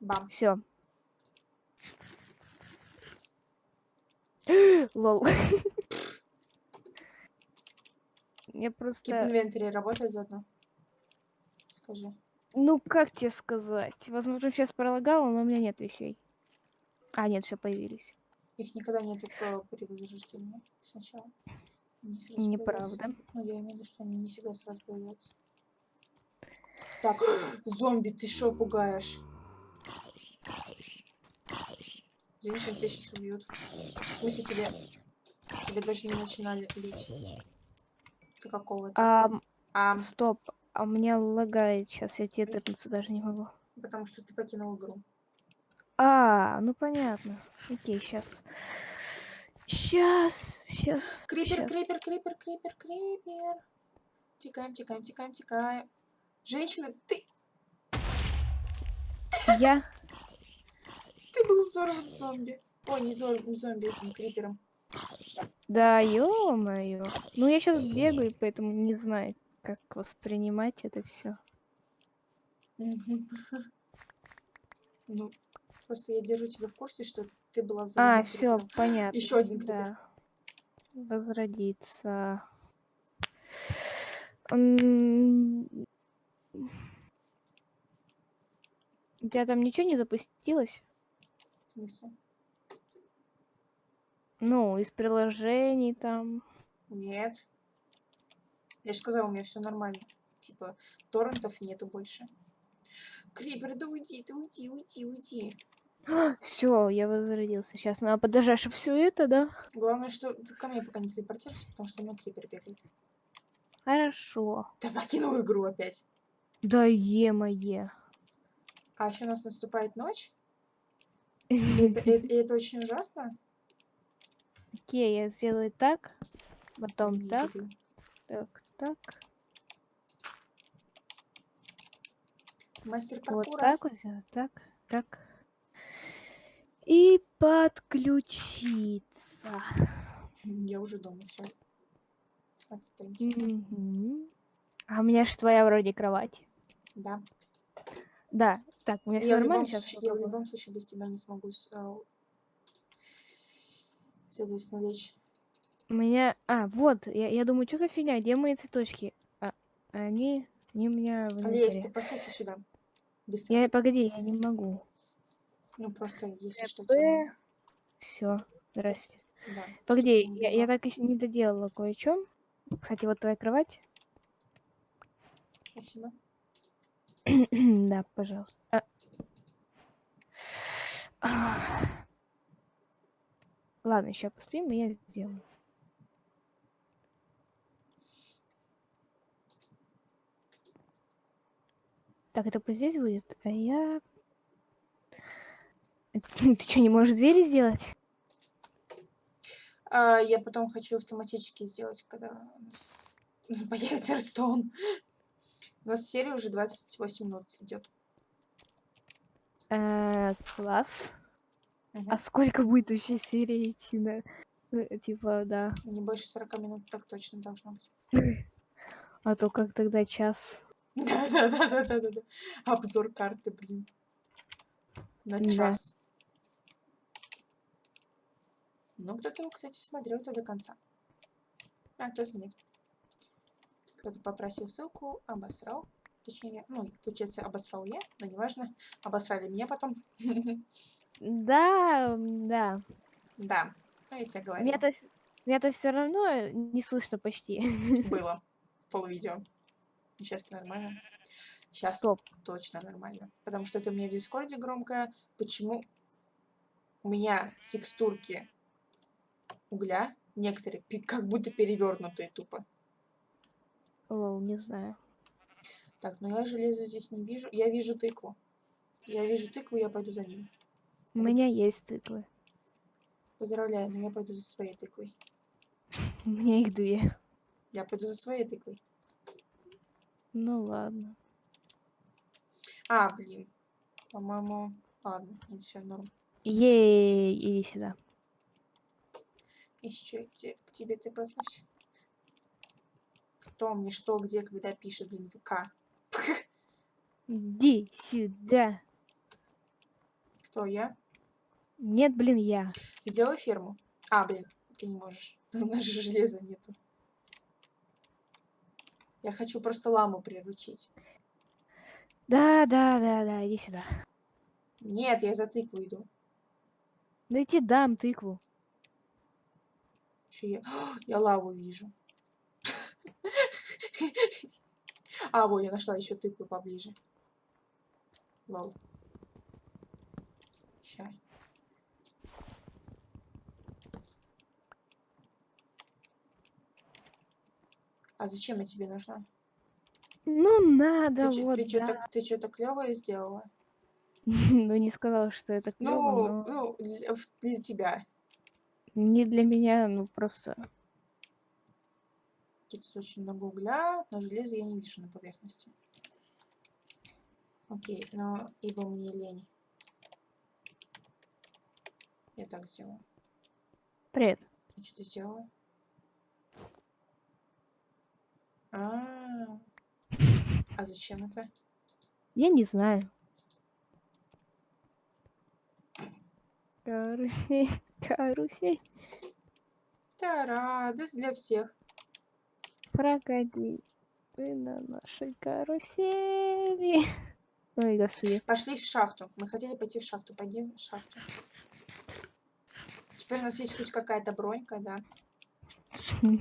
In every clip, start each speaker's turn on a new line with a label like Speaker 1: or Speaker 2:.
Speaker 1: Бам.
Speaker 2: Все. Лол. Я
Speaker 1: Keep
Speaker 2: просто...
Speaker 1: inventory работает заодно. Скажи.
Speaker 2: Ну, как тебе сказать? Возможно, сейчас пролагало, но у меня нет вещей. А, нет, все появились.
Speaker 1: Их никогда нету при возрождении сначала. Появляются.
Speaker 2: Неправда.
Speaker 1: Ну, я имею в виду, что они не всегда сразу появляются. Так, зомби, ты что пугаешь? Женщин тебя сейчас убьют. В смысле тебе... Тебе даже не начинали бить. Ты какого-то?
Speaker 2: А,
Speaker 1: А,
Speaker 2: стоп. А меня лагает сейчас, я тебе тэпнуться даже не могу.
Speaker 1: потому что ты покинул игру.
Speaker 2: А, ну понятно. Окей, сейчас. Сейчас, сейчас.
Speaker 1: Крипер, крипер, крипер, крипер, крипер. Тикаем, тикаем, тикаем, тикаем. Женщина, ты,
Speaker 2: Я.
Speaker 1: был взорван зомби. Ой, не зомби, зомби, этим крипером.
Speaker 2: Да, ё-моё. Ну, я сейчас бегаю, поэтому не знаю, как воспринимать это все.
Speaker 1: Ну, просто я держу тебя в курсе, что ты была
Speaker 2: А,
Speaker 1: взорвана
Speaker 2: все, понятно.
Speaker 1: Еще один крипер.
Speaker 2: Да. Возродиться. У тебя там ничего не запустилось?
Speaker 1: В смысле?
Speaker 2: Ну, из приложений там.
Speaker 1: Нет. Я же сказала, у меня все нормально. Типа, торрентов нету больше. Крипер, да уйди, ты уйди, уйди, уйди.
Speaker 2: Все, я возродился. Сейчас надо подождать, чтобы все это, да?
Speaker 1: Главное, что ты ко мне пока не телепортируешься, потому что у меня крипер бегает.
Speaker 2: Хорошо.
Speaker 1: Да покинул игру опять.
Speaker 2: Да е-мое.
Speaker 1: А еще у нас наступает ночь. И это, это- и это очень ужасно.
Speaker 2: Окей, я сделаю так. Потом так, так, так.
Speaker 1: Мастер
Speaker 2: Вот
Speaker 1: паркура.
Speaker 2: так вот сделаю, так, так. И подключиться.
Speaker 1: Я уже дома, все. Отстаньте.
Speaker 2: А у меня же твоя вроде кровать.
Speaker 1: Да.
Speaker 2: Да, так, у меня все нормально сейчас.
Speaker 1: случае, я в любом случае без тебя не смогу, с- а, соответственно, лечь.
Speaker 2: У меня... А, вот, я, я думаю, что за фигня, где мои цветочки? А, они... Они у меня в
Speaker 1: Лезь, ты подходи сюда. Быстро.
Speaker 2: Я, погоди, я не могу.
Speaker 1: Ну, просто, если что, тебе
Speaker 2: Все, здрасте.
Speaker 1: Да.
Speaker 2: Погоди, я, я так еще не доделала кое-что. Кстати, вот твоя кровать.
Speaker 1: Спасибо.
Speaker 2: да, пожалуйста. А. А. Ладно, сейчас поспим, и я сделаю. Так, это пусть здесь будет, а я... Ты что, не можешь двери сделать?
Speaker 1: А, я потом хочу автоматически сделать, когда появится Редстоун. У нас серия уже 28 минут идет.
Speaker 2: Э, класс. А сколько будет вообще серия идти на... ну, Типа, да.
Speaker 1: Не больше 40 минут так точно должно быть.
Speaker 2: А то как тогда час.
Speaker 1: Да-да-да-да-да-да. Обзор карты, блин. На час. Ну, кто-то его, кстати, смотрел это до конца. А, кто-то нет. Кто-то попросил ссылку, обосрал. Точнее, ну, получается, обосрал я, но неважно. Обосрали меня потом.
Speaker 2: Да, да.
Speaker 1: Да, ну, я тебе говорю.
Speaker 2: Меня-то все равно не слышно почти.
Speaker 1: Было полвидео. Сейчас нормально. Сейчас
Speaker 2: Стоп.
Speaker 1: точно нормально. Потому что это у меня в Дискорде громко. Почему у меня текстурки угля некоторые как будто перевернутые тупо.
Speaker 2: Лол, не знаю.
Speaker 1: Так, ну я железо здесь не вижу. Я вижу тыкву. Я вижу тыкву, я пойду за ней.
Speaker 2: У меня есть циклы.
Speaker 1: Поздравляю, но я пойду за своей тыквой.
Speaker 2: У меня их две.
Speaker 1: Я пойду за своей тыквой.
Speaker 2: Ну ладно.
Speaker 1: А, блин. По-моему... Ладно, это все норм.
Speaker 2: Ей, иди сюда.
Speaker 1: Еще к, те- к тебе тпхнусь. Кто мне что, где, когда пишет, блин, ВК.
Speaker 2: Иди сюда.
Speaker 1: Кто я?
Speaker 2: Нет, блин, я.
Speaker 1: Сделай ферму. А, блин, ты не можешь. У нас же железа нету. Я хочу просто ламу приручить.
Speaker 2: Да, да, да, да, иди сюда.
Speaker 1: Нет, я за тыкву иду.
Speaker 2: Да я тебе дам тыкву.
Speaker 1: Чё я... я лаву вижу. А, вот, я нашла еще тыкву поближе. Лол. Ща. А зачем я тебе нужна?
Speaker 2: Ну, надо,
Speaker 1: Ты,
Speaker 2: вот,
Speaker 1: ты
Speaker 2: да.
Speaker 1: что-то ты что-то клевое сделала?
Speaker 2: Ну, не сказала, что это клево,
Speaker 1: Ну,
Speaker 2: но
Speaker 1: ну, для тебя.
Speaker 2: не для меня, ну, просто...
Speaker 1: Тут очень много угля, но железа я не вижу на поверхности. Окей, но ибо мне лень. Я так сделаю.
Speaker 2: Привет.
Speaker 1: А что ты сделала? А, а зачем это?
Speaker 2: Я не знаю. Карусель, карусель,
Speaker 1: Да, радость для всех.
Speaker 2: Прокати вы на нашей карусели. Ой, господи.
Speaker 1: Пошли в шахту. Мы хотели пойти в шахту. Пойдем в шахту. Теперь у нас есть хоть какая-то бронька, да?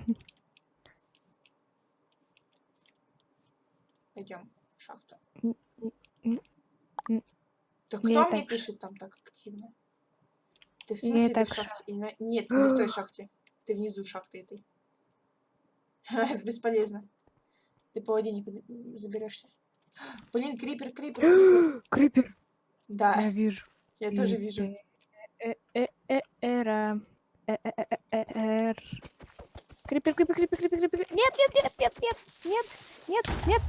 Speaker 1: Пойдем в шахту. Да кто
Speaker 2: и
Speaker 1: мне
Speaker 2: так
Speaker 1: пишет там так активно? Ты в
Speaker 2: и
Speaker 1: смысле ты
Speaker 2: так
Speaker 1: в шахте? Нет, ты не в той шахте. Ты внизу шахты этой. Это бесполезно. Ты по воде не заберешься. Блин, крипер, крипер, крипер.
Speaker 2: Крипер.
Speaker 1: Да,
Speaker 2: Я вижу.
Speaker 1: я тоже вижу.
Speaker 2: Э, э, э, Эра. Эр. Крипер, крипер, крипер, крипер, крипер. Нет, нет, нет, нет, нет, нет, нет, нет.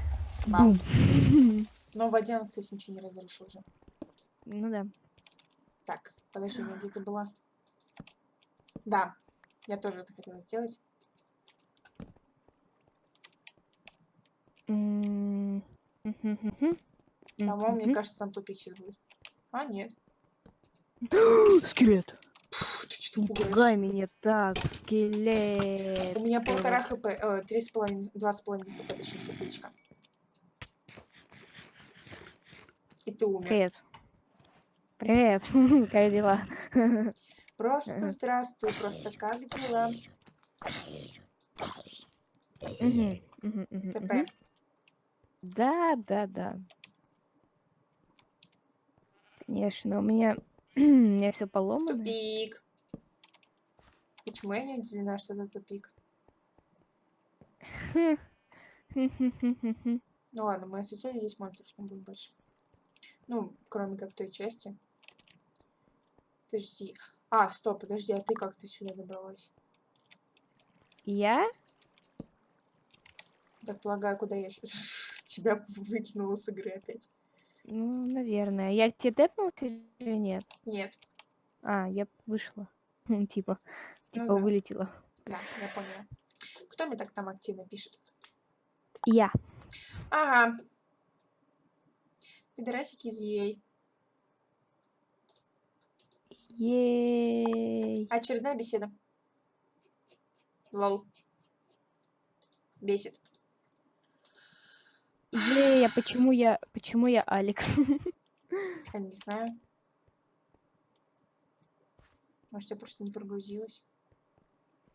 Speaker 2: Бум.
Speaker 1: Но в воде он, кстати, ничего не разрушил уже.
Speaker 2: Ну да.
Speaker 1: Так, подожди, у меня где-то была. Да, я тоже это хотела сделать. По-моему, мне
Speaker 2: Мгм.
Speaker 1: кажется, там тупик сейчас будет. А, нет.
Speaker 2: Скелет.
Speaker 1: Ты что пугаешь?
Speaker 2: пугай меня так, скелет.
Speaker 1: У меня полтора хп, э, три с половиной, два с половиной хп, точнее, сердечко. И ты умер.
Speaker 2: Привет. Привет. Как дела?
Speaker 1: Просто здравствуй, просто как дела?
Speaker 2: Мгм,
Speaker 1: ТП.
Speaker 2: Да, да, да. Конечно, у меня, у меня все поломано.
Speaker 1: Тупик. Почему я не удивлена, что это тупик? Ну ладно, мы осветили здесь монстров не будет больше. Ну, кроме как той части. Подожди. А, стоп, подожди, а ты как ты сюда добралась?
Speaker 2: Я?
Speaker 1: Так полагаю, куда я тебя выкинула с игры опять?
Speaker 2: Ну, наверное. Я тебе тэпнулся или нет?
Speaker 1: Нет.
Speaker 2: А, я вышла. Типа,
Speaker 1: Ну
Speaker 2: типа
Speaker 1: да.
Speaker 2: вылетела.
Speaker 1: Да, я поняла. Кто мне так там активно пишет?
Speaker 2: Я.
Speaker 1: Ага. Пидорасики из EA.
Speaker 2: Ей.
Speaker 1: Очередная беседа. Лол. Бесит.
Speaker 2: А почему я, почему я Алекс?
Speaker 1: Я не знаю. Может, я просто не прогрузилась.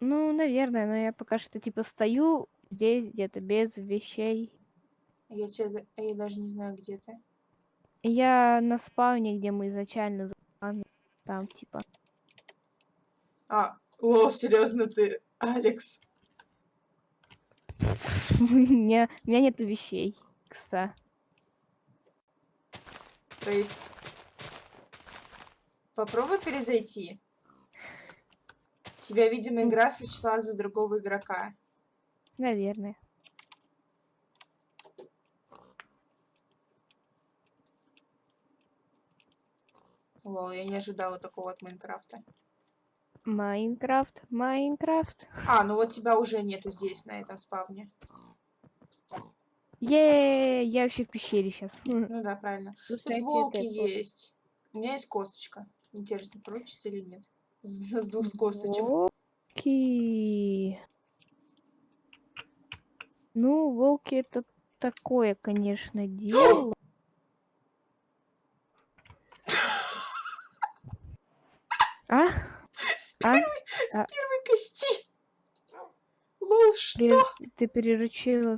Speaker 2: Ну, наверное, но я пока что типа стою здесь где-то без вещей.
Speaker 1: Я, тебя, я даже не знаю, где ты.
Speaker 2: Я на спавне, где мы изначально заспавнили. Там типа.
Speaker 1: А, лол, серьезно ты, Алекс.
Speaker 2: у меня, у меня нету вещей, кстати.
Speaker 1: То есть... Попробуй перезайти. Тебя, видимо, игра сочла за другого игрока.
Speaker 2: Наверное.
Speaker 1: Лол, я не ожидала такого от Майнкрафта.
Speaker 2: Майнкрафт, Майнкрафт.
Speaker 1: А, ну вот тебя уже нету здесь, на этом спавне.
Speaker 2: Е, я вообще в пещере сейчас.
Speaker 1: Ну да, правильно. Тут волки есть. У меня есть косточка. Интересно, получится или нет? С, с двух косточек.
Speaker 2: Волки. Ну, волки это такое, конечно, дело. А?
Speaker 1: С
Speaker 2: А?
Speaker 1: первой, с
Speaker 2: А?
Speaker 1: первой кости. Лол, что?
Speaker 2: Пере- Ты переручила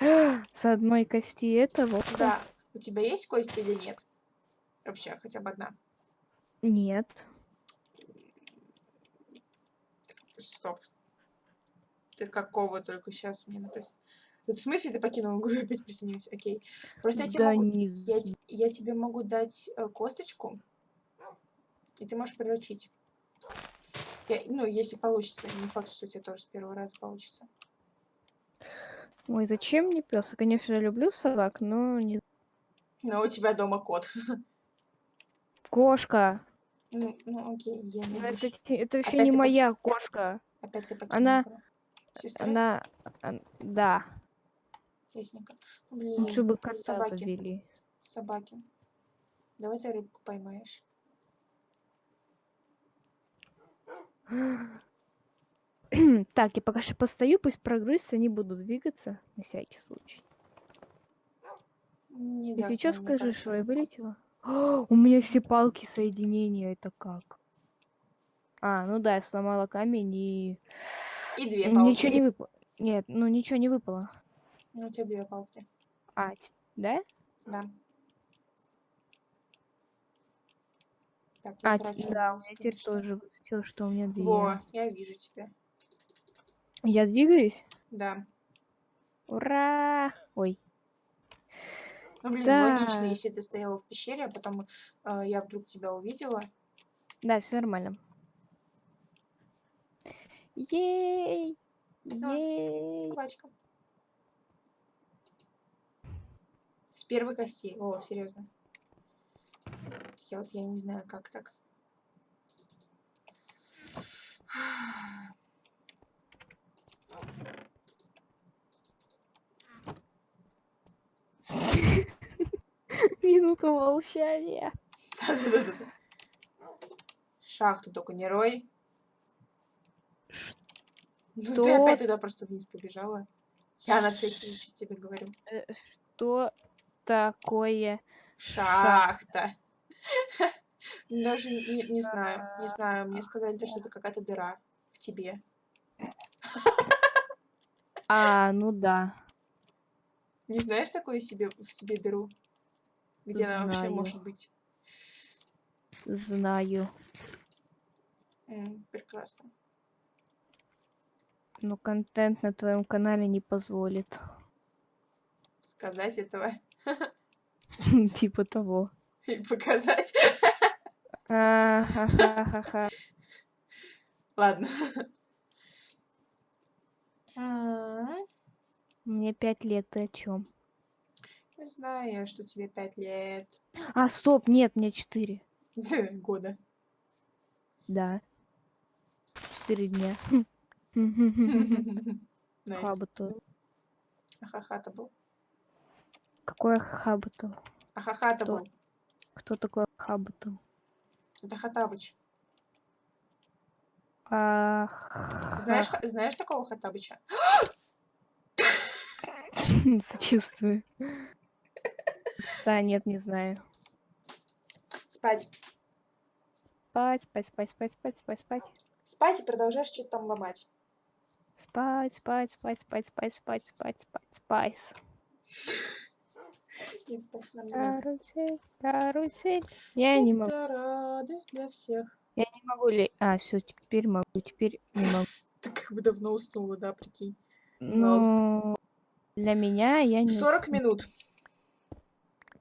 Speaker 2: с... одной кости этого?
Speaker 1: Да. У тебя есть кости или нет? Вообще, хотя бы одна.
Speaker 2: Нет.
Speaker 1: Стоп. Ты какого только сейчас мне написал? В смысле ты покинул игру и опять присоединился? Окей. Просто я тебе,
Speaker 2: да
Speaker 1: могу,
Speaker 2: не
Speaker 1: я, я тебе могу дать э, косточку, и ты можешь приручить. Я- ну, если получится. Не факт, что у тебя тоже с первого раза получится.
Speaker 2: Ой, зачем мне пес? Я, конечно, люблю собак, но не...
Speaker 1: Но у тебя дома кот.
Speaker 2: Кошка!
Speaker 1: Ну, ну окей, я не
Speaker 2: Ну, Это, это вообще
Speaker 1: Опять
Speaker 2: не
Speaker 1: ты поки-
Speaker 2: моя кошка.
Speaker 1: Опять ты покинул
Speaker 2: она-.
Speaker 1: Сестра?
Speaker 2: Она... ан- Да.
Speaker 1: Ясненько. Ну, Блин,
Speaker 2: Лучше бы кота
Speaker 1: собаки.
Speaker 2: завели.
Speaker 1: Собаки. Давай ты рыбку поймаешь.
Speaker 2: Так, я пока что постою, пусть прогрызся, не буду двигаться, на всякий случай.
Speaker 1: Не он мне,
Speaker 2: скажи,
Speaker 1: кажется,
Speaker 2: что я вылетела. О, у меня все палки соединения, это как? А, ну да, я сломала камень и...
Speaker 1: И две палки.
Speaker 2: Ничего не выпало. Нет, ну ничего не выпало.
Speaker 1: Ну, у тебя две палки.
Speaker 2: А, да?
Speaker 1: Да. Так, я
Speaker 2: А,
Speaker 1: трачу
Speaker 2: да, меня теперь тоже высветило, что у меня две.
Speaker 1: Во, я вижу тебя.
Speaker 2: Я двигаюсь?
Speaker 1: Да.
Speaker 2: Ура! Ой,
Speaker 1: Ну, блин,
Speaker 2: Так.
Speaker 1: логично, если ты стояла в пещере, а потом э, я вдруг тебя увидела.
Speaker 2: да, все нормально. Ей!
Speaker 1: Да.
Speaker 2: Ей!
Speaker 1: Собачка. С первой кости. О, серьезно. Я вот я не знаю, как так.
Speaker 2: Минуту молчания.
Speaker 1: Шахту только не рой. Ну ты
Speaker 2: Что?
Speaker 1: опять туда просто вниз побежала. Я на всякий случай тебе говорю.
Speaker 2: Э, Что такое?
Speaker 1: Шахта. Даже не, не знаю, не знаю. Мне сказали, то, что это какая-то дыра в тебе.
Speaker 2: А, ну да.
Speaker 1: Не знаешь такое себе в себе дыру? Где она вообще
Speaker 2: Знаю.
Speaker 1: может быть?
Speaker 2: Знаю.
Speaker 1: М, прекрасно.
Speaker 2: Но контент на твоем канале не позволит.
Speaker 1: Сказать этого
Speaker 2: Типа того.
Speaker 1: и показать. Ладно. М,
Speaker 2: Мне пять лет, ты о чем?
Speaker 1: Не знаю, что тебе пять лет.
Speaker 2: А, стоп, нет, мне четыре.
Speaker 1: Года.
Speaker 2: Да. Четыре дня. Хабату.
Speaker 1: Ахахата был.
Speaker 2: Какое хабату?
Speaker 1: Ахахата
Speaker 2: Кто?
Speaker 1: был.
Speaker 2: Кто такой хабату?
Speaker 1: Это Хатабыч. Знаешь, знаешь такого Хатабыча?
Speaker 2: Сочувствую. Да, нет, не знаю.
Speaker 1: Спать.
Speaker 2: Спать, спать, спать, спать, спать, спать, спать.
Speaker 1: Спать и продолжаешь что-то там ломать.
Speaker 2: Спать, спать, спать, спать, спать, спать, спать, спать, спайс.
Speaker 1: И спать нам.
Speaker 2: Карусель, карусель. Я не могу,
Speaker 1: Это радость для всех.
Speaker 2: я не могу ли... А, все, теперь могу, теперь не могу.
Speaker 1: Ты как бы давно уснула, да, прикинь.
Speaker 2: Ну, для меня я не...
Speaker 1: 40
Speaker 2: усну.
Speaker 1: минут.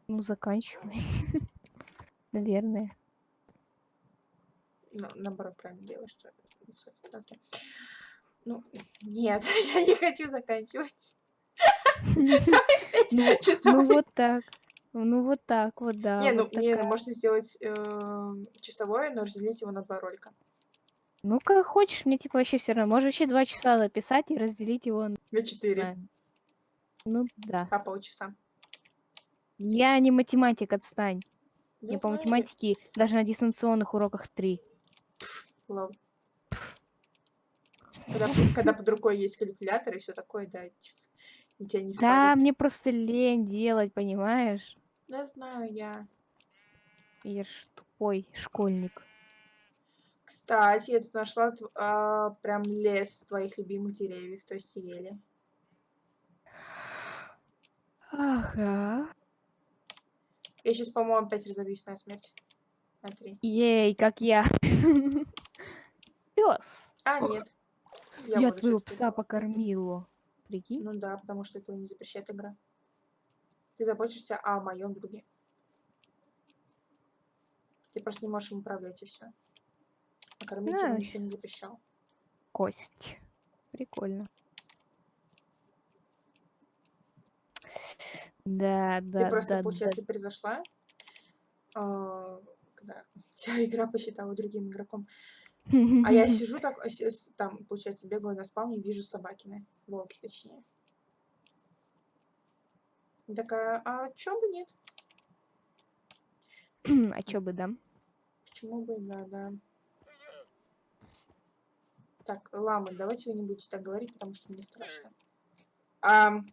Speaker 2: Ну, заканчивай. Наверное.
Speaker 1: Ну, наоборот, правильно делаешь, что... Ну, нет, я не хочу заканчивать.
Speaker 2: Ну. Ну, вот так. Ну, вот так вот, да.
Speaker 1: Не, ну, не, ну, можно сделать э, часовое, но разделить его на два ролика.
Speaker 2: Ну, как хочешь, мне типа вообще все равно. Можешь вообще два часа записать и разделить его на...
Speaker 1: На четыре,
Speaker 2: Ну, да.
Speaker 1: по полчаса.
Speaker 2: Я не математик, отстань.
Speaker 1: Да
Speaker 2: Я по
Speaker 1: я.
Speaker 2: математике даже на дистанционных уроках 3.
Speaker 1: Лол. Когда, когда под рукой есть калькулятор и все такое, да, типа, тебя не
Speaker 2: Да,
Speaker 1: спалит.
Speaker 2: мне просто лень делать, понимаешь?
Speaker 1: Да знаю я.
Speaker 2: Я ж тупой школьник.
Speaker 1: Кстати, я тут нашла а, прям лес твоих любимых деревьев, то есть ели.
Speaker 2: Ага.
Speaker 1: Я сейчас, по-моему, опять разобьюсь на смерть. На три.
Speaker 2: Ей, как я. Пес.
Speaker 1: А, нет.
Speaker 2: Я,
Speaker 1: буду
Speaker 2: твоего пса покормила. Прикинь?
Speaker 1: Ну да, потому что этого не запрещает игра. Ты заботишься о моем друге. Ты просто не можешь им управлять и все. А кормить его
Speaker 2: Да.
Speaker 1: никто не запрещал.
Speaker 2: Кость. Прикольно. Да, да,
Speaker 1: Ты просто,
Speaker 2: да, да.
Speaker 1: получается, произошла, а, когда тебя игра посчитала другим игроком. А я сижу так, а там, получается, бегаю на спавне, вижу собакины, волки точнее. Такая, а чё бы нет?
Speaker 2: А чё бы, да?
Speaker 1: Почему бы, да, да. Так, ламы, давайте вы не будете так говорить, потому что мне страшно. Пы-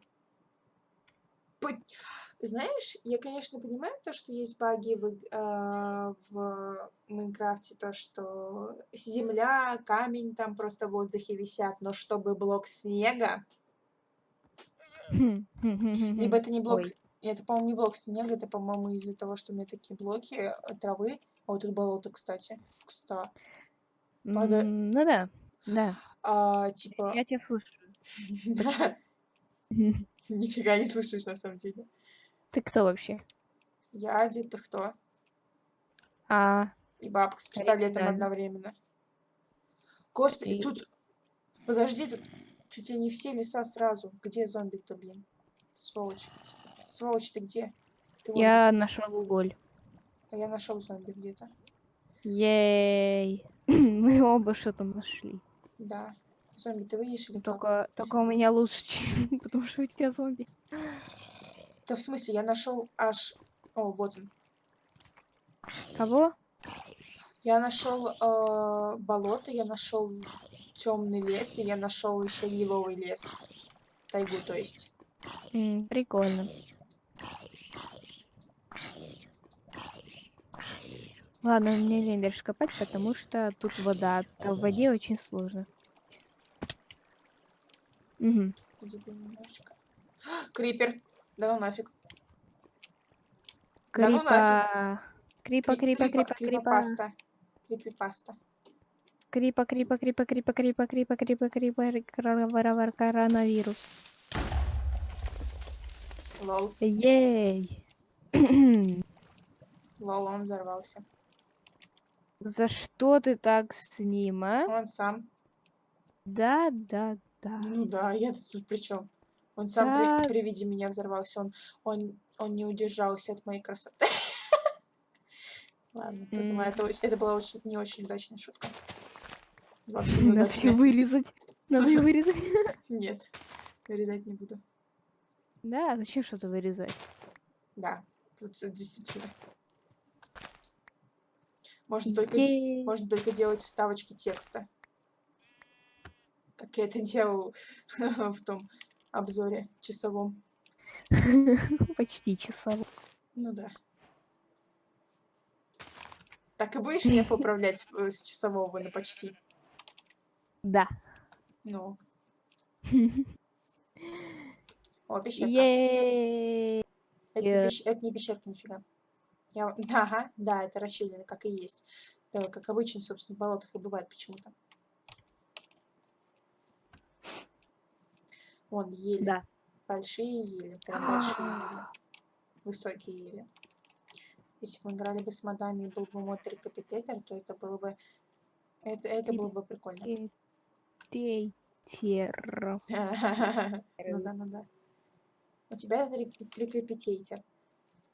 Speaker 1: Знаешь, я, конечно, понимаю то, что есть баги в, а, в Майнкрафте, то, что земля, камень там просто в воздухе висят, но чтобы блок снега, либо это не блок,
Speaker 2: Ой.
Speaker 1: это, по-моему, не блок снега, это, по-моему, из-за того, что у меня такие блоки э, травы. О, тут болото, кстати. Кста.
Speaker 2: М, Ну да, да.
Speaker 1: А, типа,
Speaker 2: Я тебя слышу.
Speaker 1: нифига не слышишь на самом деле.
Speaker 2: Ты кто вообще?
Speaker 1: Я дед, ты кто?
Speaker 2: А,
Speaker 1: И бабка с пистолетом одновременно. Господи,
Speaker 2: И-
Speaker 1: тут... Подожди, тут чуть ли не все леса сразу. Где зомби-то, блин? Сволочь. Сволочь, ты где? Ты
Speaker 2: я
Speaker 1: где.
Speaker 2: нашел уголь.
Speaker 1: А я нашел зомби где-то.
Speaker 2: Ей. Мы оба что-то нашли.
Speaker 1: Да. Зомби, ты выйдешь или как?
Speaker 2: Только, только у меня лучше, чем- потому что у тебя зомби.
Speaker 1: Да в смысле, я нашел аж... О, вот он.
Speaker 2: Кого?
Speaker 1: Я нашел э, болото, я нашел темный лес, и я нашел еще еловый лес. Тайгу, то есть.
Speaker 2: М, Прикольно. Ладно, мне лень дальше копать, потому что тут вода. А в воде очень сложно. Угу.
Speaker 1: Где-то немножечко. Крипер. Да ну нафиг. Да ну
Speaker 2: Крипа. Крипа,
Speaker 1: Кри-
Speaker 2: крипа, крипа, крипа.
Speaker 1: Крипопаста. Крипипаста.
Speaker 2: Крипа, крипа, крипа, крипа, крипа, крипа, крипа, крипа, вар- коронавирус.
Speaker 1: Лол.
Speaker 2: Ей.
Speaker 1: Лол, он взорвался.
Speaker 2: За что ты так с ним, а?
Speaker 1: Он сам.
Speaker 2: Да, да, да.
Speaker 1: Ну да, я тут при чем? Он сам
Speaker 2: Да.
Speaker 1: при, при виде меня взорвался. Он, он, он не удержался от моей красоты. Ладно, это была, это, это была очень, не очень удачная шутка. Вообще
Speaker 2: Надо ее
Speaker 1: неудачная.
Speaker 2: вырезать. Надо ее вырезать.
Speaker 1: Нет, вырезать не буду.
Speaker 2: Да, зачем что-то вырезать?
Speaker 1: Да, тут действительно. Можно только, можно только делать вставочки текста. Как я это делал в том обзоре часовом.
Speaker 2: Почти часово.
Speaker 1: Ну да. Так и будешь меня поуправлять э, с часового на почти?
Speaker 2: Да.
Speaker 1: Ну. О, пещерка. Это, пещ- это не пещерка, нифига. Я... Ага, да, это расщелина, как и есть. Да, как обычно, собственно, в болотах и бывает почему-то. Вон, ели.
Speaker 2: Да.
Speaker 1: Большие ели, прям большие ели. Высокие ели. Если бы мы играли бы с модами и был бы мод рекапитулятор, то это было бы... Это, это было бы прикольно.
Speaker 2: Тейтер.
Speaker 1: Ну да, ну да. У тебя рекапитейтер.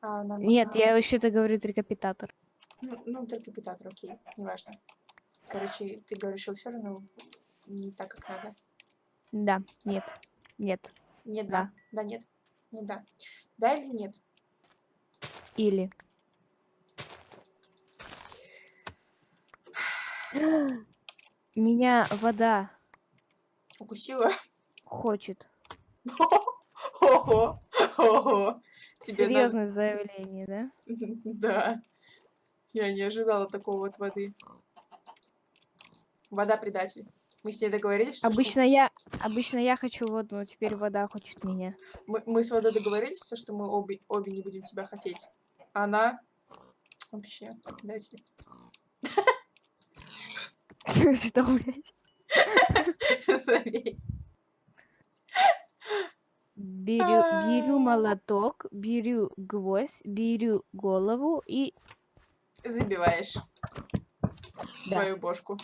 Speaker 1: А нам-
Speaker 2: Нет,
Speaker 1: а,
Speaker 2: я вообще-то говорю трикапитатор.
Speaker 1: Ну, ну рекапитатор, окей, неважно. Короче, ты говоришь, что все равно не так, как надо.
Speaker 2: Да, нет, нет.
Speaker 1: Не
Speaker 2: да.
Speaker 1: Да, нет. Не да. Да или нет?
Speaker 2: Или. Меня вода
Speaker 1: укусила.
Speaker 2: Хочет.
Speaker 1: Ого, ого. Тебе
Speaker 2: Серьезное надо... заявление, да?
Speaker 1: Да. Я не ожидала такого от воды. Вода предатель. Мы с ней договорились, что, что
Speaker 2: Обычно я, обычно я хочу воду, но теперь вода хочет меня.
Speaker 1: мы, мы с водой договорились, то, что мы обе, обе не будем тебя хотеть. Она вообще предатель.
Speaker 2: Что, блядь? Беру, беру
Speaker 1: А.
Speaker 2: молоток, беру гвоздь, беру голову и...
Speaker 1: Забиваешь в свою бошку.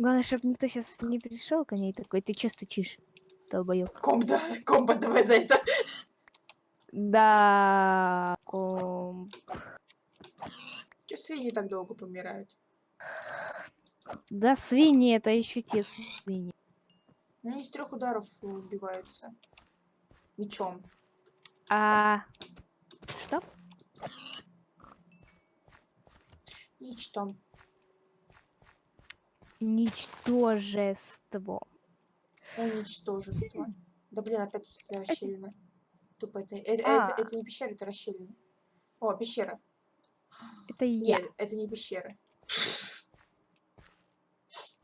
Speaker 2: Главное, чтобы никто сейчас не пришел ко ней такой, ты че стучишь, долбоёб?
Speaker 1: Комп, да, комп, давай за это.
Speaker 2: Да, ком...
Speaker 1: Че свиньи так долго помирают?
Speaker 2: Да, свиньи, это еще те свиньи.
Speaker 1: Ну, Они из трех ударов убиваются. Мечом.
Speaker 2: А... Что?
Speaker 1: Ничто.
Speaker 2: Ничтожество.
Speaker 1: Уничтожество. Да блин, опять тут эта расщелина. Тупо это, э- это,
Speaker 2: А.
Speaker 1: это не пещера, это расщелина. О, пещера.
Speaker 2: Это я.
Speaker 1: Нет, это не пещера.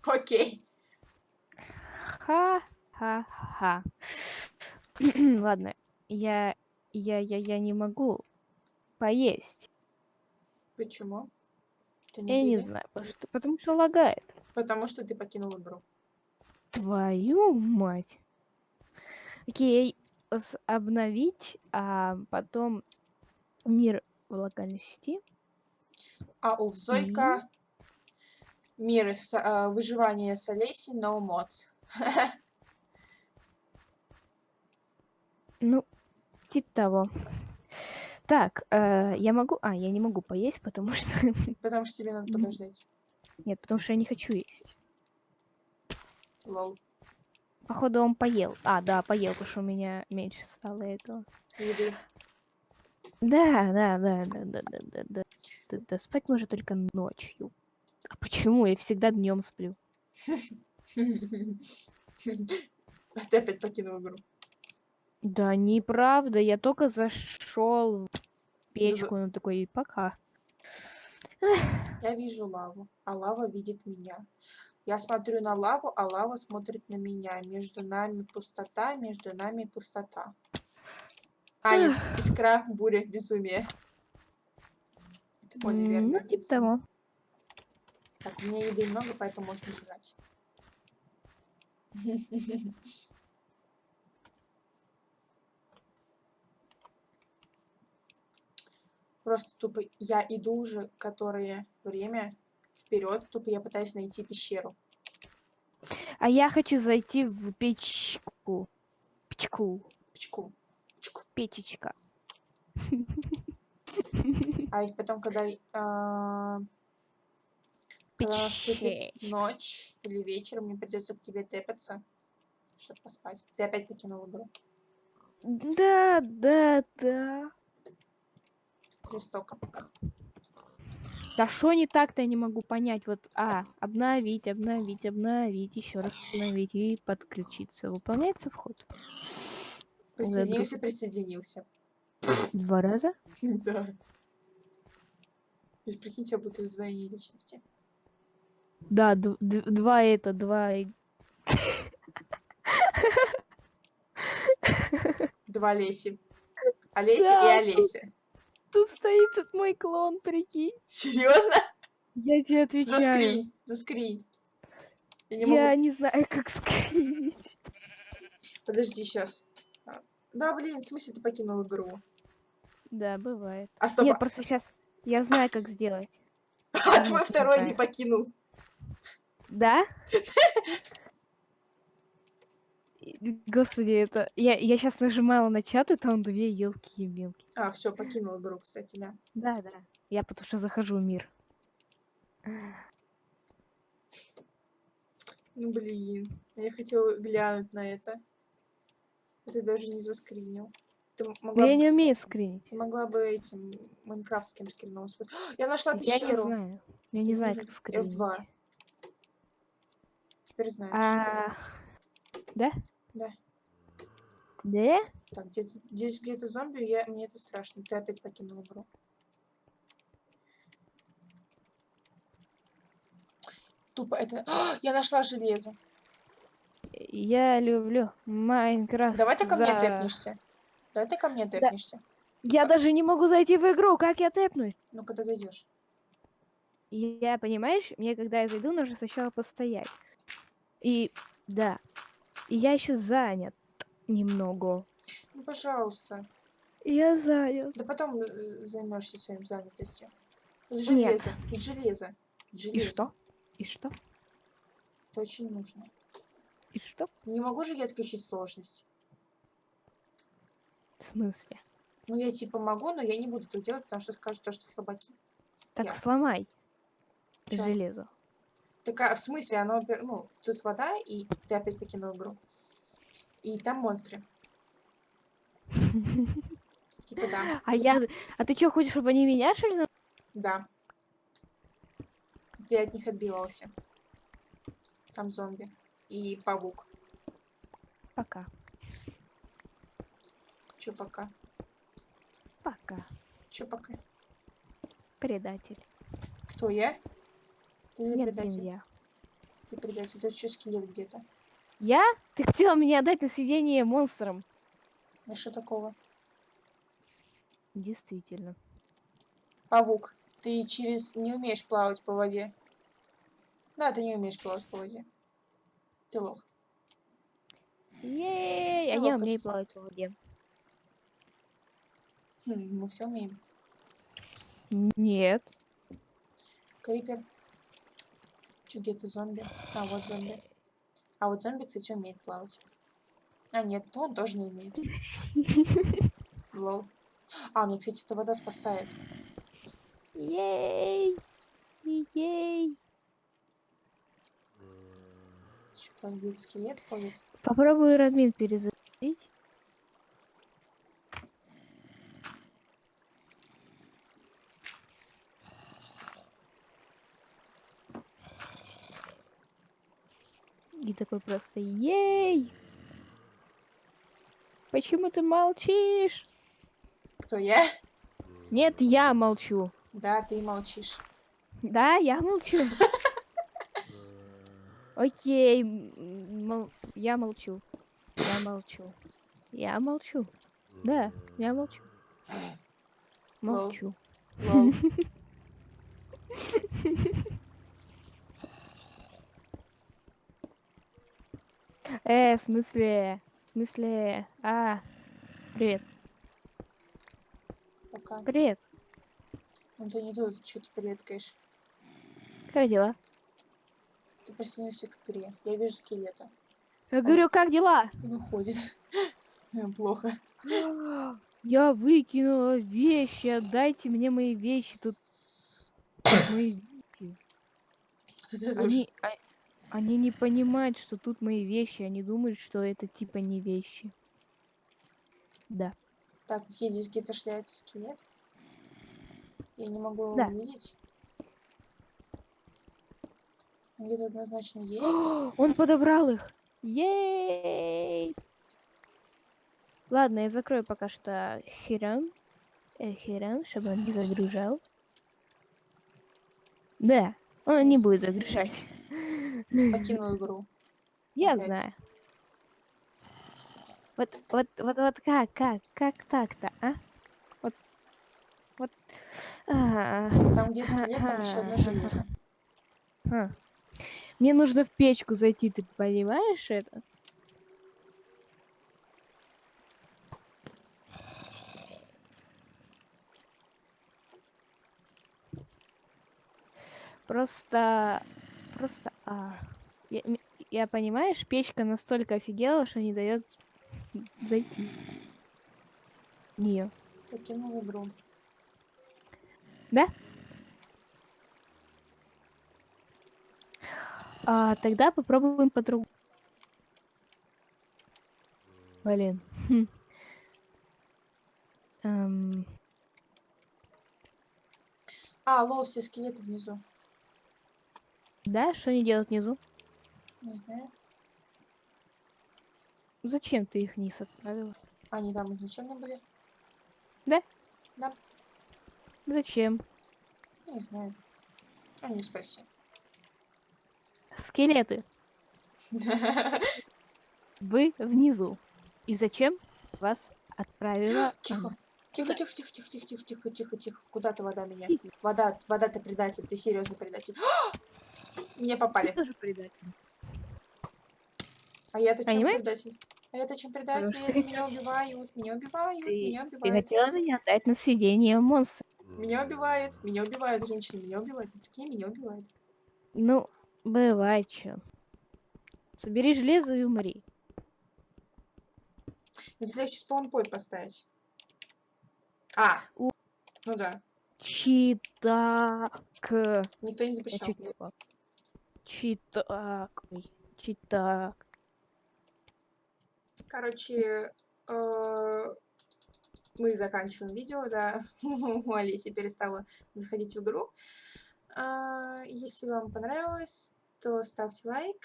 Speaker 1: Окей.
Speaker 2: Ха-ха-ха. Ладно, я, я, я, я не могу поесть.
Speaker 1: Почему?
Speaker 2: Я не знаю, потому что, потому что лагает.
Speaker 1: Потому что ты покинул игру.
Speaker 2: Твою мать. Окей, обновить, а потом мир в локальной сети.
Speaker 1: А у Зойка мир с, а, выживание с Олесей no mods.
Speaker 2: Ну, типа того. Так, э, я могу... А, я не могу поесть, потому что...
Speaker 1: Потому что тебе надо подождать.
Speaker 2: Нет, потому что я не хочу есть.
Speaker 1: Лол.
Speaker 2: Походу он поел. А, да, поел, потому что у меня меньше стало этого.
Speaker 1: Еды.
Speaker 2: Да, да, да, да, да, да, да, да. Да, да, спать можно только ночью. А почему? Я всегда днем сплю.
Speaker 1: А ты опять покинул игру.
Speaker 2: Да, неправда. Я только зашел в печку, ну такой, пока.
Speaker 1: Я вижу лаву, а лава видит меня. Я смотрю на лаву, а лава смотрит на меня. Между нами пустота, между нами пустота. А, нет, искра, буря, безумие. Это более
Speaker 2: М,
Speaker 1: верно.
Speaker 2: Ну, типа того.
Speaker 1: Так, у меня еды много, поэтому можно жрать. Просто тупо я иду уже которое время вперед, тупо я пытаюсь найти пещеру.
Speaker 2: А я хочу зайти в печку. Печку.
Speaker 1: Пчку. Пчку.
Speaker 2: Печечка.
Speaker 1: А ведь потом, когда, а, когда наступит ночь или вечер, мне придется к тебе тэпаться, чтобы поспать. Ты опять покинул игру.
Speaker 2: Да, да, да.
Speaker 1: Жестоко.
Speaker 2: Да что не так-то я не могу понять. Вот, а, обновить, обновить, обновить, еще раз обновить и подключиться. Выполняется вход.
Speaker 1: Присоединился, присоединился.
Speaker 2: Два раза?
Speaker 1: Да. То есть, прикинь, тебя будет раздвоение личности.
Speaker 2: Да, два это, два.
Speaker 1: Два Леси. Олеся
Speaker 2: Да,
Speaker 1: и Олеся.
Speaker 2: Тут стоит мой клон, прикинь.
Speaker 1: Серьезно?
Speaker 2: Я тебе отвечаю.
Speaker 1: Заскринь, заскринь. Я не
Speaker 2: Я
Speaker 1: могу.
Speaker 2: не знаю, как скрыть.
Speaker 1: Подожди, сейчас. Да, блин, в смысле ты покинул игру?
Speaker 2: Да, бывает.
Speaker 1: А стоп,
Speaker 2: Нет, просто сейчас я знаю, как сделать.
Speaker 1: а твой второй не покинул.
Speaker 2: Да? Господи, это... Я, я сейчас нажимала на чат, и там две елки мелкие.
Speaker 1: А, все, покинул игру, кстати, да.
Speaker 2: Да, да. Я потому что захожу в мир.
Speaker 1: Ну, блин. Я хотела глянуть на это. Ты даже не заскринил. Ты м-
Speaker 2: Да
Speaker 1: могла,
Speaker 2: я не умею скринить.
Speaker 1: ты могла бы этим майнкрафтским скрином. Я нашла
Speaker 2: Я не
Speaker 1: пещеру.
Speaker 2: знаю. Я не знаю, как скринить.
Speaker 1: F2. Теперь знаешь.
Speaker 2: А, Да?
Speaker 1: Да.
Speaker 2: Да?
Speaker 1: Так, где здесь где-то зомби, я, мне это страшно. Ты опять покинул игру. Тупо это... А, я нашла железо.
Speaker 2: Я люблю Майнкрафт.
Speaker 1: Давай ты ко мне
Speaker 2: за-
Speaker 1: тэпнешься. Давай ты ко мне тэпнешься.
Speaker 2: Я даже не могу зайти в игру, как я тэпнусь?
Speaker 1: Ну, когда зайдешь.
Speaker 2: Я, понимаешь, мне когда я зайду, нужно сначала постоять. И да. И я еще занят немного.
Speaker 1: Ну, пожалуйста.
Speaker 2: Я занят.
Speaker 1: Да потом э, займешься своим занятостью. Тут
Speaker 2: Нет.
Speaker 1: железо. Тут железо. Тут
Speaker 2: И
Speaker 1: железо.
Speaker 2: что? И что?
Speaker 1: Это очень нужно.
Speaker 2: И что?
Speaker 1: Не могу же я отключить сложность.
Speaker 2: В смысле?
Speaker 1: Ну, я типа могу, но я не буду это делать, потому что скажут то, что слабаки.
Speaker 2: Так
Speaker 1: Я.
Speaker 2: сломай
Speaker 1: Чё?
Speaker 2: железо.
Speaker 1: Так, а в смысле, оно, опя- ну, тут вода, и ты опять покинул игру. И там монстры. Типа да.
Speaker 2: А я... А ты что, хочешь, чтобы они меня, что ли,
Speaker 1: Да. Ты от них отбивался. Там зомби. И павук.
Speaker 2: Пока.
Speaker 1: Чё пока?
Speaker 2: Пока.
Speaker 1: Чё пока?
Speaker 2: Предатель.
Speaker 1: Кто я? Ты за
Speaker 2: Нет, блин,
Speaker 1: предатель.
Speaker 2: я.
Speaker 1: Ты предатель. Тут еще скелет где-то.
Speaker 2: Я? Ты хотела меня отдать на съедение монстрам.
Speaker 1: А что такого?
Speaker 2: Действительно.
Speaker 1: Павук. Ты через... не умеешь плавать по воде. Да, ты не умеешь плавать по воде. Ты лох.
Speaker 2: Ей, а
Speaker 1: Да
Speaker 2: я
Speaker 1: ладно,
Speaker 2: умею плавать в воде.
Speaker 1: Хм, мы все умеем.
Speaker 2: Нет.
Speaker 1: Крипер. Чё, где-то зомби? А, вот зомби. А вот зомби, кстати, умеет плавать. А, нет, то он тоже не умеет. Лол. А, ну, кстати, эта вода спасает.
Speaker 2: Ей. Ей.
Speaker 1: Еще где-то скелет ходит.
Speaker 2: Попробую Радмин перезагрузить. И такой просто ей. Почему ты молчишь?
Speaker 1: Кто я?
Speaker 2: Нет, я молчу.
Speaker 1: Да, ты молчишь.
Speaker 2: Да, я молчу. Окей, мол- я молчу. Я молчу. Я молчу. Да, я молчу.
Speaker 1: Лол.
Speaker 2: Молчу.
Speaker 1: Лол.
Speaker 2: Э, в смысле? В смысле? А, привет.
Speaker 1: Пока.
Speaker 2: Привет.
Speaker 1: Ну, ты не тут, что ты приветкаешь.
Speaker 2: Как дела?
Speaker 1: Ты присоединился к игре. Я вижу скелета.
Speaker 2: Я говорю, как дела?
Speaker 1: Он уходит. Плохо.
Speaker 2: Я выкинула вещи, отдайте мне мои вещи. Тут мои вещи. Они, они не понимают, что тут мои вещи. Они думают, что это типа не вещи. Да.
Speaker 1: Так, окей, здесь где-то шляется скелет. Я не могу его
Speaker 2: Да.
Speaker 1: увидеть. Где-то однозначно есть.
Speaker 2: Он подобрал их. Ей! Ладно, я закрою пока что херам. Э, херам, чтобы он не загружал. Да, он не будет загружать.
Speaker 1: Покинул игру.
Speaker 2: Я
Speaker 1: Опять.
Speaker 2: знаю. Вот, вот, вот, вот как, как, как так-то, а? Вот, вот. а,
Speaker 1: Там, где скелет, там еще одно железо.
Speaker 2: а. Мне нужно в печку зайти, ты понимаешь это? Просто, просто, а, я, я понимаешь, печка настолько офигела, что не дает зайти. в Нее.
Speaker 1: Покинул игру.
Speaker 2: Да? А, тогда попробуем по-другому. Блин. Хм. Эм,
Speaker 1: А, лол, все скелеты внизу.
Speaker 2: Да, что они делают внизу?
Speaker 1: Не знаю.
Speaker 2: Зачем ты их вниз отправила?
Speaker 1: Они там изначально были?
Speaker 2: Зачем?
Speaker 1: Не знаю. А не спроси.
Speaker 2: Скелеты. Вы внизу. И зачем вас отправила?
Speaker 1: Тихо. Тихо, тихо, тихо, тихо, тихо, тихо, тихо, тихо, тихо. Куда ты вода меня? Вода, вода ты предатель, ты серьезный предатель. Меня
Speaker 2: Ты
Speaker 1: попали.
Speaker 2: тоже предатель.
Speaker 1: А я-то чем
Speaker 2: Понимаешь?
Speaker 1: предатель? А я-то чем предатель?
Speaker 2: Что-
Speaker 1: Меня убивают, меня убивают,
Speaker 2: Ты,
Speaker 1: меня
Speaker 2: ты
Speaker 1: убивают.
Speaker 2: хотела меня отдать на съедение монстра.
Speaker 1: Меня убивает, меня убивают, женщины, меня убивают. Прикинь, меня убивают.
Speaker 2: Ну, бывает чё. Собери железо и умри.
Speaker 1: Мне легче спаунпойнт поставить. А,
Speaker 2: У-
Speaker 1: ну да,
Speaker 2: Читак.
Speaker 1: никто не
Speaker 2: Я
Speaker 1: запрещал.
Speaker 2: Читак. Ой, Читак.
Speaker 1: Короче, э, мы заканчиваем видео, да. У перестала заходить в игру. А, Если вам понравилось, то ставьте лайк.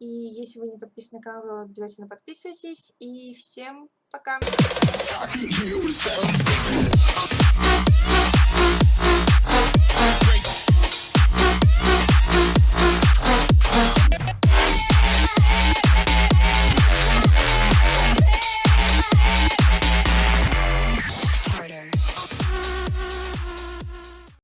Speaker 1: И если вы не подписаны на канал, обязательно подписывайтесь. И всем пока!